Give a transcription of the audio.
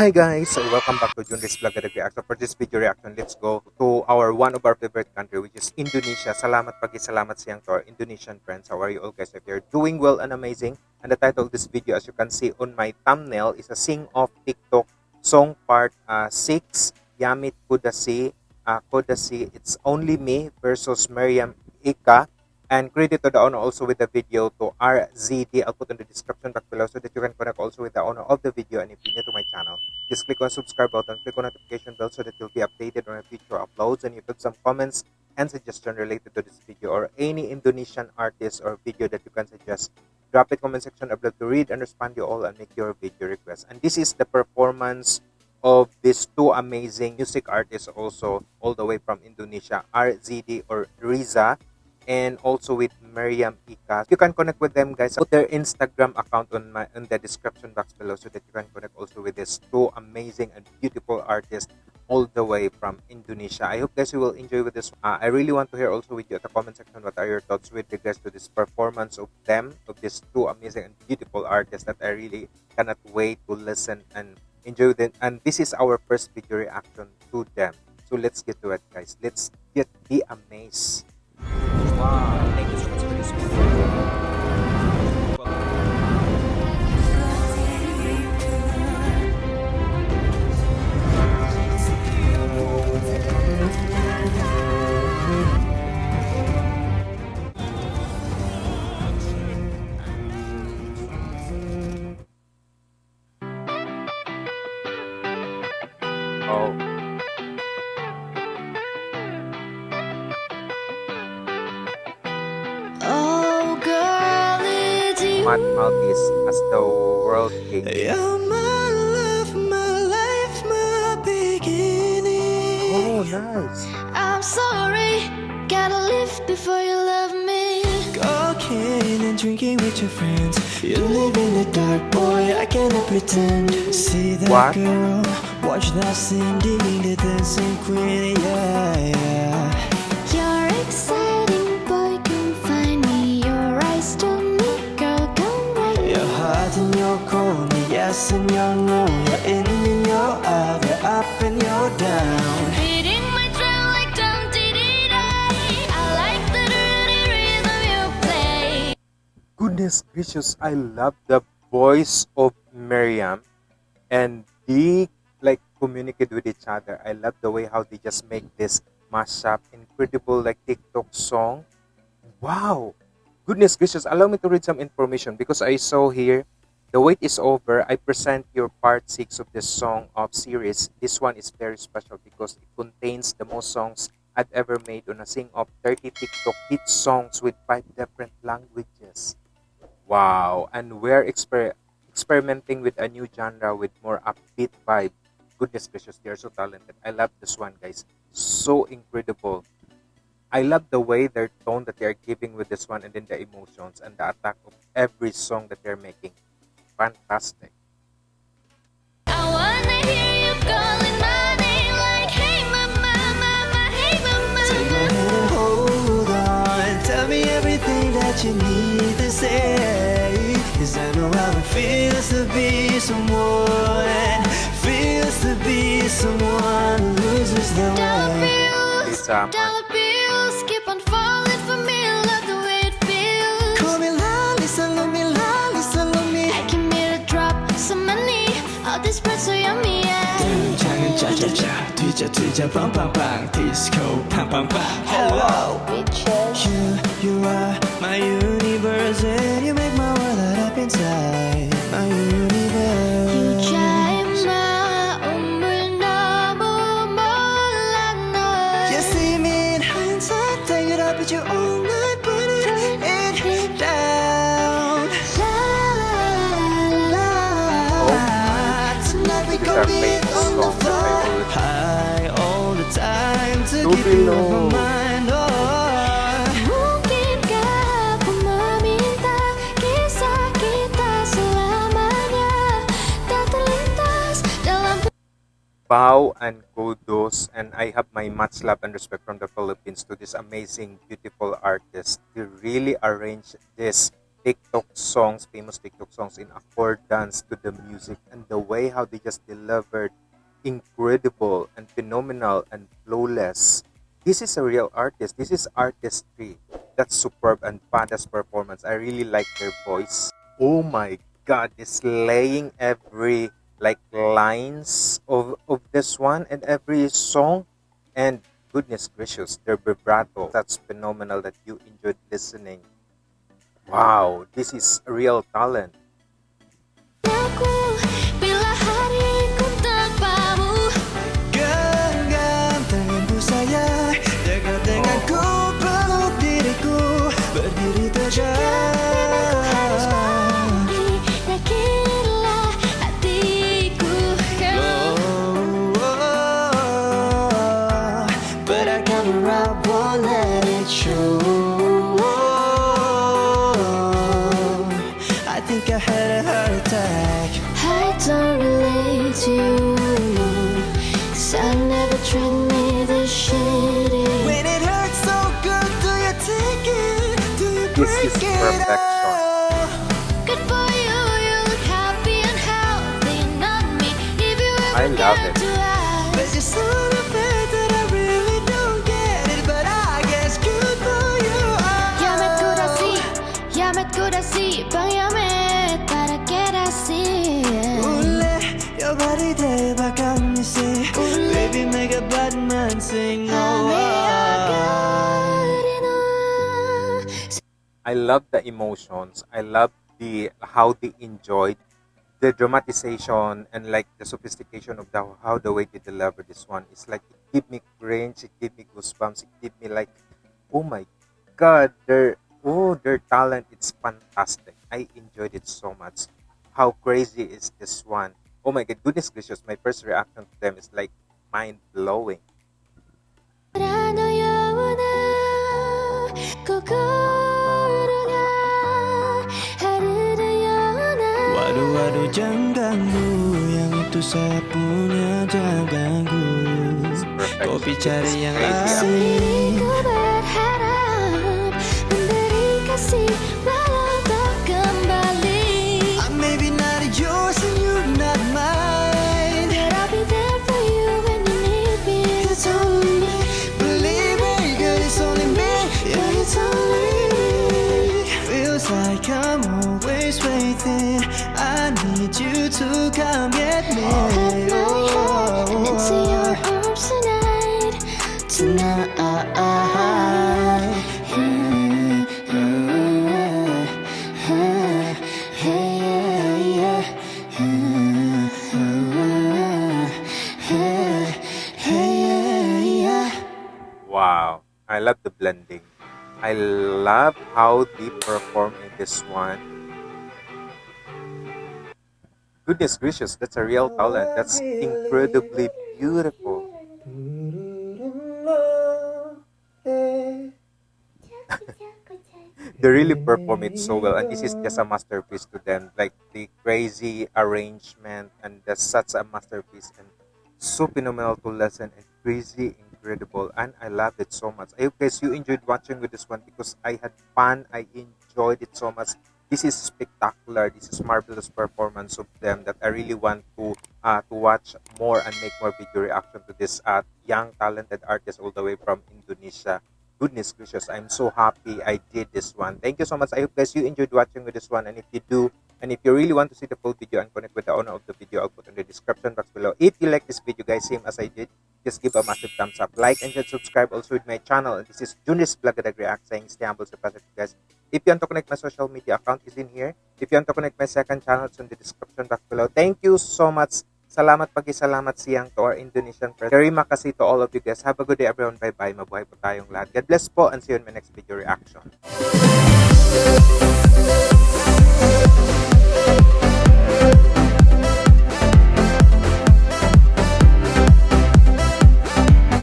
Hi guys, so welcome back to Junris Vlog at Reaction. For this video reaction, let's go to our one of our favorite country which is Indonesia. Salamat pagi salamat siyang to our Indonesian friends. How are you all guys? If you're doing well and amazing. And the title of this video as you can see on my thumbnail is a sing off TikTok song part uh, 6 Yamit Kudasi uh, Kudasi It's Only Me versus Miriam Ika and credit to the owner also with the video to RZD. I'll put in the description box below so that you can connect also with the owner of the video. And if you're new to my channel, just click on subscribe button, click on notification bell so that you'll be updated on future uploads. And you put some comments and suggestion related to this video or any Indonesian artist or video that you can suggest. Drop it comment section. I'd love to read and respond to you all and make your video request. And this is the performance of these two amazing music artists also all the way from Indonesia, RZD or Riza and also with Miriam Ika. You can connect with them guys. Put their Instagram account on my in the description box below so that you can connect also with these two amazing and beautiful artists all the way from Indonesia. I hope guys you will enjoy with this. Uh, I really want to hear also with you at the comment section what are your thoughts with regards to this performance of them, of these two amazing and beautiful artists that I really cannot wait to listen and enjoy them. And this is our first video reaction to them. So let's get to it guys. Let's get the amaze. Wow, it's you. Matt Maltese as the world king. You're my love, my life, my beginning. Oh, nice. I'm sorry, gotta live before you love me. Cocaine and drinking with your friends. You live in the dark, boy. I cannot pretend. See that What? girl? Watch that Cindy, the dancing queen. Yeah, yeah. Me yes and your. You're in and you're out, you're up and you're down. Beating my drum like dum dee dee die. I like the dirty rhythm you play. Goodness gracious, I love the voice of Miriam and they like communicate with each other. I love the way how they just make this mashup, incredible like TikTok song. Wow! Goodness gracious, allow me to read some information because I saw here the wait is over. I present your part 6 of the song of series. This one is very special because it contains the most songs I've ever made on a sing of 30 TikTok hit songs with 5 different languages. Wow! And we're exper- experimenting with a new genre with more upbeat vibe. Goodness gracious, they are so talented. I love this one, guys. So incredible. I love the way their tone that they are giving with this one and then the emotions and the attack of every song that they're making. Fantastic. I wanna hear you calling my name like, hey mama, mama, hey mama. Take my hand and hold on. Tell me everything that you need to say. Cause I know how it feels to be someone. Feels to be someone who loses their way. All this bread so yummy, yeah. 등장은 짜자자 뒤져 뒤져 빵빵빵 디스코 팡팡팡 Hello Famous that I all the time to dalam Bow and kudos and I have my much love and respect from the Philippines to this amazing, beautiful artist. They really arranged this TikTok songs, famous TikTok songs in accordance to the music and the way how they just delivered incredible and phenomenal and flawless. This is a real artist. This is artistry. That's superb and badass performance. I really like their voice. Oh my god, this laying every like lines of of this one and every song and goodness gracious, their vibrato. That's phenomenal that you enjoyed listening. Wow, this is real talent. Relate to you Cause I never treat me this shitty When it hurts so good, do you take it? Do you This is it perfection. Good for you, you look happy and healthy Not me, if you I love it. I love the emotions. I love the how they enjoyed the dramatization and like the sophistication of the how the way they deliver this one. It's like it give me cringe, it give me goosebumps, it give me like, oh my god, their oh their talent, it's fantastic. I enjoyed it so much. How crazy is this one? Oh my god, goodness gracious! My first reaction to them is like mind blowing. Waduh-waduh jangan ganggu Yang itu saya punya jangan ganggu. Perfect. Kopi yang Crazy, asing. Berharap memberi kasih walau tak kembali. I may be not yours and you're not mine. But I'll be there for you when you need me. It's only me, believe me, girl, it's only me. Yeah, it's only me. Feels like I'm always waiting. I need you to come get me Hold my hand and into your arms tonight Tonight Wow, I love the blending. I love how they perform in this one. Goodness gracious, that's a real talent. That's incredibly beautiful. They really perform it so well, and this is just a masterpiece to them. Like the crazy arrangement, and that's such a masterpiece, and so phenomenal to listen, and crazy, incredible, and I love it so much. I hope guys you enjoyed watching with this one because I had fun. I enjoyed it so much. This is spectacular. This is marvelous performance of them that I really want to uh, to watch more and make more video reaction to this uh, young talented artist all the way from Indonesia. Goodness gracious, I'm so happy I did this one. Thank you so much. I hope guys you enjoyed watching with this one. And if you do, and if you really want to see the full video and connect with the owner of the video, I'll put in the description box below. If you like this video, guys, same as I did, just give a massive thumbs up, like, and subscribe also with my channel. And this is Junis Blagadag React saying stay humble, stay positive, guys. If you want to connect my social media account is in here. If you want to connect my second channel, it's in the description box below. Thank you so much. Salamat pagi salamat siyang to our Indonesian friends. Terima kasih to all of you guys. Have a good day everyone. Bye-bye. Mabuhay po tayong lahat. God bless po and see you in my next video reaction.